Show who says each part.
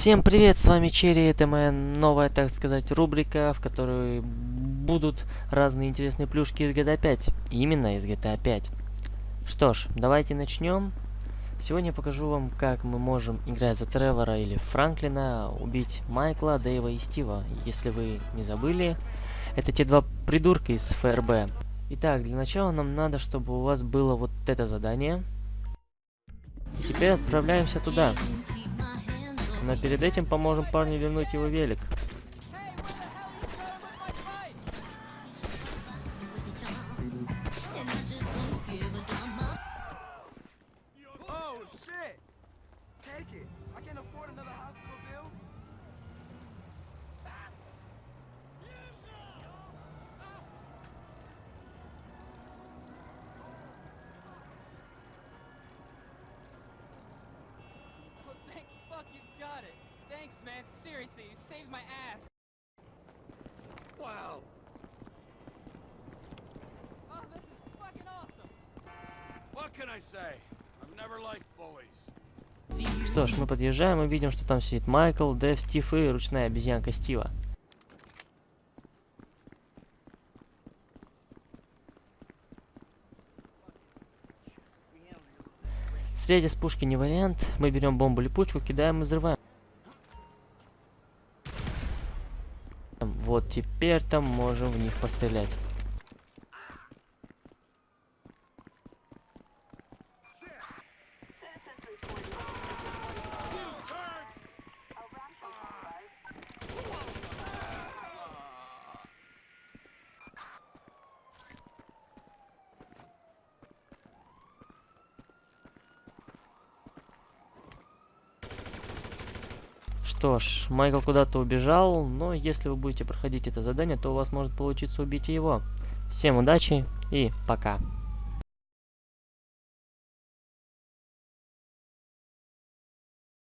Speaker 1: Всем привет, с вами Черри, это моя новая, так сказать, рубрика, в которой будут разные интересные плюшки из GTA 5. Именно из GTA 5. Что ж, давайте начнем. Сегодня я покажу вам, как мы можем, играя за Тревора или Франклина, убить Майкла, Дэйва и Стива. Если вы не забыли, это те два придурка из ФРБ. Итак, для начала нам надо, чтобы у вас было вот это задание. Теперь отправляемся туда. Но перед этим поможем парню вернуть его велик.
Speaker 2: Oh. I can't afford another hospital
Speaker 3: got it. Thanks, man. Seriously, you saved my ass.
Speaker 2: Wow.
Speaker 3: Oh, this is fucking awesome.
Speaker 4: What can I say? I've never liked bullies.
Speaker 1: Что ж, мы подъезжаем и видим, что там сидит Майкл, Дэв, Стив и ручная обезьянка Стива. Стрелять из пушки не вариант. Мы берем бомбу липучку, кидаем и взрываем. Вот теперь там можем в них пострелять. Что ж, Майкл куда-то убежал, но если вы будете проходить это задание, то у вас может получиться убить его. Всем удачи и пока.